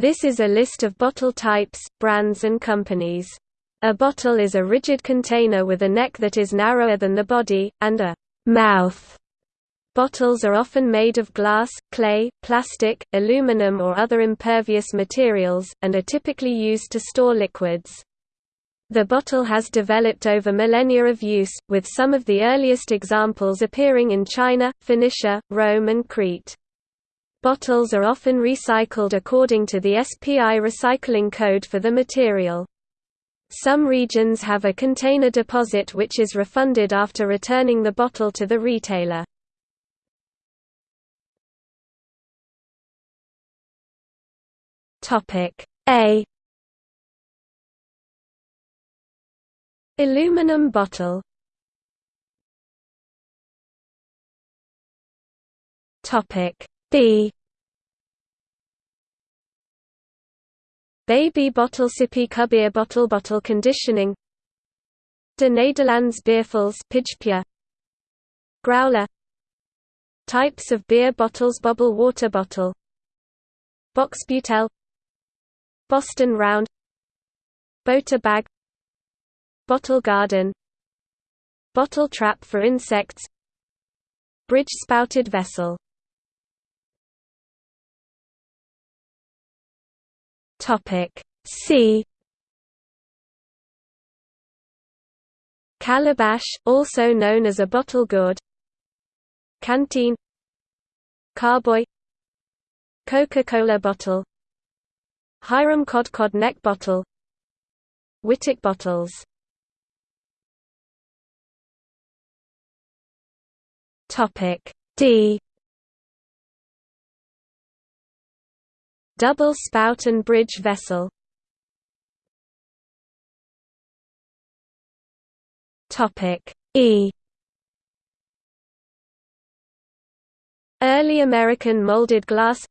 This is a list of bottle types, brands and companies. A bottle is a rigid container with a neck that is narrower than the body, and a mouth. Bottles are often made of glass, clay, plastic, aluminum or other impervious materials, and are typically used to store liquids. The bottle has developed over millennia of use, with some of the earliest examples appearing in China, Phoenicia, Rome and Crete. Bottles are often recycled according to the SPI recycling code for the material. Some regions have a container deposit which is refunded after returning the bottle to the retailer. A Aluminum bottle Topic B Baby bottle sippy cubbeer bottle bottle conditioning. De Nederlands Biervals Pidgepia Growler. Types of beer bottles Bubble water bottle. Box butel. Boston Round. Bota bag. Bottle garden. Bottle trap for insects. Bridge spouted vessel Topic C. Calabash, also known as a bottle gourd. Canteen. Carboy. Coca-Cola bottle. Hiram Codd Codd neck bottle. Wittig bottles. Topic D Double spout and bridge vessel. Topic E. Early American molded glass.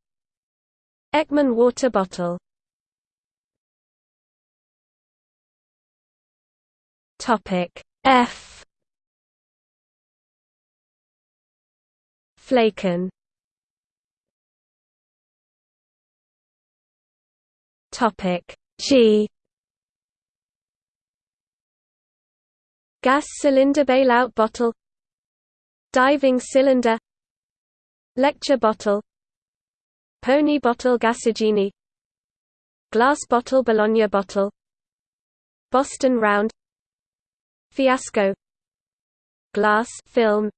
Ekman water bottle. Topic F. Flaken Topic. G. Gas cylinder bailout bottle. Diving cylinder. Lecture bottle. Pony bottle Gasogene Glass bottle Bologna bottle. Boston round. Fiasco. Glass film.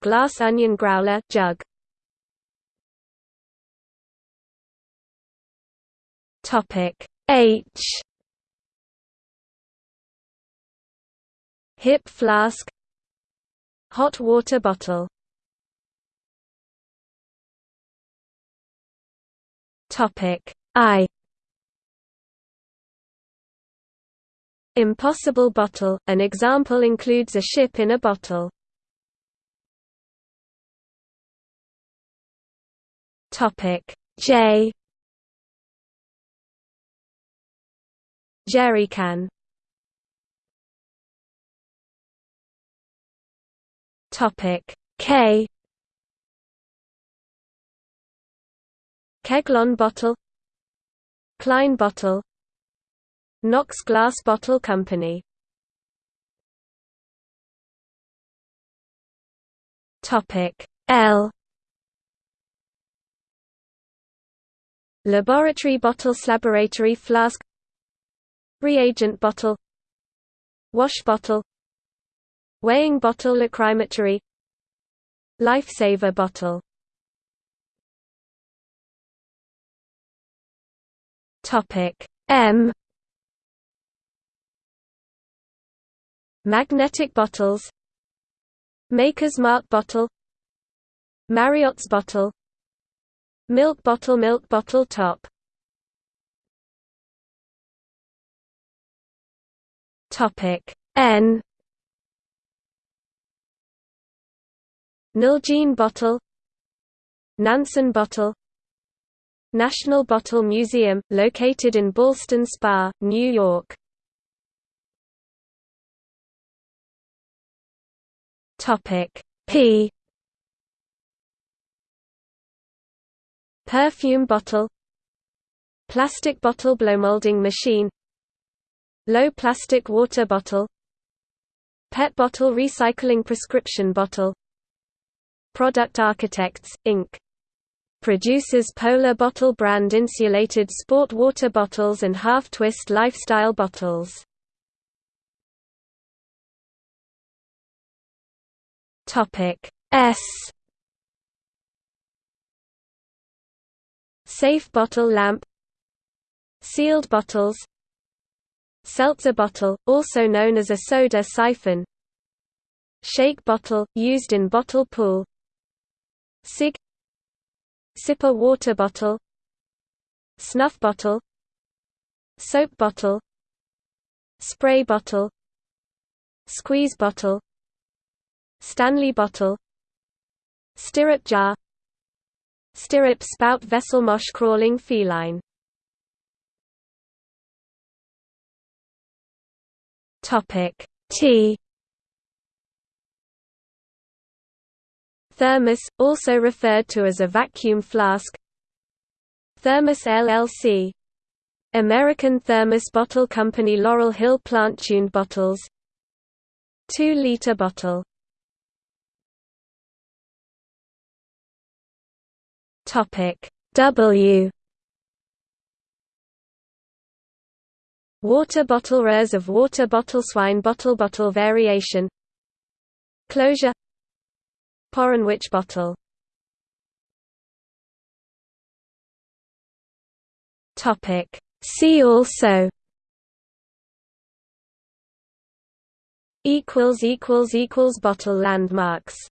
Glass onion growler jug Topic H. Hip flask. Hot water bottle. Topic I. Impossible bottle, an example includes a ship in a bottle. Topic J Jerrycan Topic. K. Keglon bottle Klein bottle Knox Glass Bottle Company. Topic. L. Laboratory bottle Laboratory flask Reagent bottle Wash bottle Weighing bottle Lachrymatory Lifesaver bottle. Topic M. Magnetic bottles Maker's Mark bottle Mariotte's bottle Milk bottle Milk bottle top Topic. N. Nalgene bottle Nansen bottle National Bottle Museum, located in Ballston Spa, New York. Topic. P. Perfume bottle Plastic bottle blow molding machine Low plastic water bottle. PET bottle recycling prescription bottle. Product Architects, Inc. Produces Polar Bottle brand insulated sport water bottles and half-twist lifestyle bottles. S. Safe bottle lamp. Sealed bottles Seltzer bottle, also known as a soda siphon. Shake bottle, used in bottle pool. SIGG. Sipper water bottle. Snuff bottle. Soap bottle. Spray bottle. Squeeze bottle. Stanley bottle. Stirrup jar. Stirrup spout vessel Moche crawling feline Topic T. Thermos, also referred to as a vacuum flask. Thermos LLC American Thermos Bottle Company Laurel Hill plant-tuned bottles. 2-liter bottle. W Water bottle Rurs of water bottle Swine bottle Bottle variation Closure Poranwich bottle. Topic. See also. Equals equals equals bottle landmarks